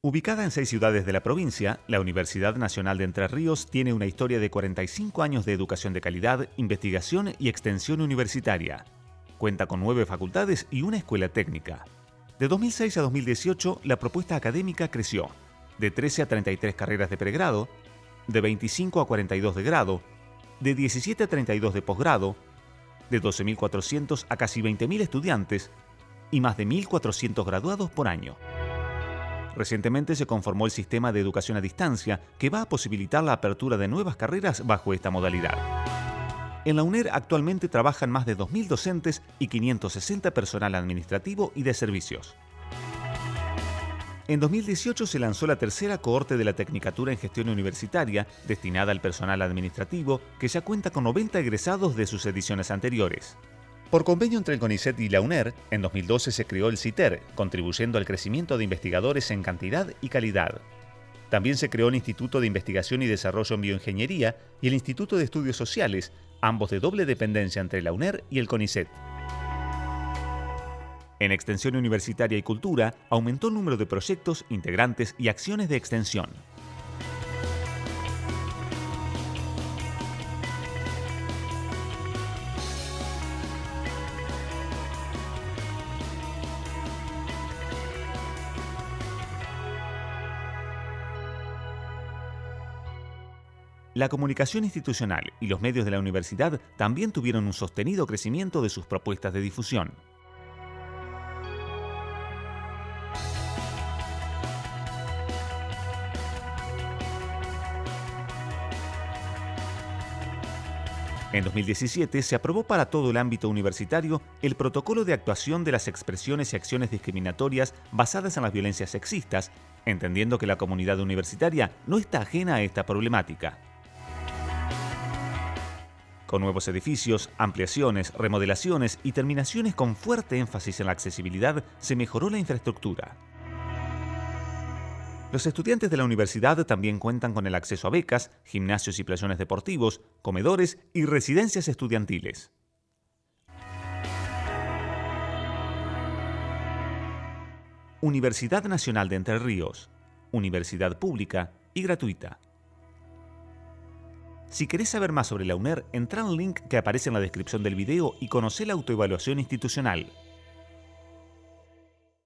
Ubicada en seis ciudades de la provincia, la Universidad Nacional de Entre Ríos tiene una historia de 45 años de educación de calidad, investigación y extensión universitaria. Cuenta con nueve facultades y una escuela técnica. De 2006 a 2018, la propuesta académica creció, de 13 a 33 carreras de pregrado, de 25 a 42 de grado, de 17 a 32 de posgrado, de 12.400 a casi 20.000 estudiantes y más de 1.400 graduados por año. Recientemente se conformó el sistema de educación a distancia que va a posibilitar la apertura de nuevas carreras bajo esta modalidad. En la UNER actualmente trabajan más de 2.000 docentes y 560 personal administrativo y de servicios. En 2018 se lanzó la tercera cohorte de la Tecnicatura en Gestión Universitaria, destinada al personal administrativo, que ya cuenta con 90 egresados de sus ediciones anteriores. Por convenio entre el CONICET y la UNER, en 2012 se creó el CITER, contribuyendo al crecimiento de investigadores en cantidad y calidad. También se creó el Instituto de Investigación y Desarrollo en Bioingeniería y el Instituto de Estudios Sociales, ambos de doble dependencia entre la UNER y el CONICET. En Extensión Universitaria y Cultura aumentó el número de proyectos, integrantes y acciones de extensión. La comunicación institucional y los medios de la universidad también tuvieron un sostenido crecimiento de sus propuestas de difusión. En 2017 se aprobó para todo el ámbito universitario el protocolo de actuación de las expresiones y acciones discriminatorias basadas en las violencias sexistas, entendiendo que la comunidad universitaria no está ajena a esta problemática. Con nuevos edificios, ampliaciones, remodelaciones y terminaciones con fuerte énfasis en la accesibilidad, se mejoró la infraestructura. Los estudiantes de la universidad también cuentan con el acceso a becas, gimnasios y playones deportivos, comedores y residencias estudiantiles. Universidad Nacional de Entre Ríos, universidad pública y gratuita. Si querés saber más sobre la UNER, entra al link que aparece en la descripción del video y conoce la autoevaluación institucional.